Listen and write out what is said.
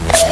it.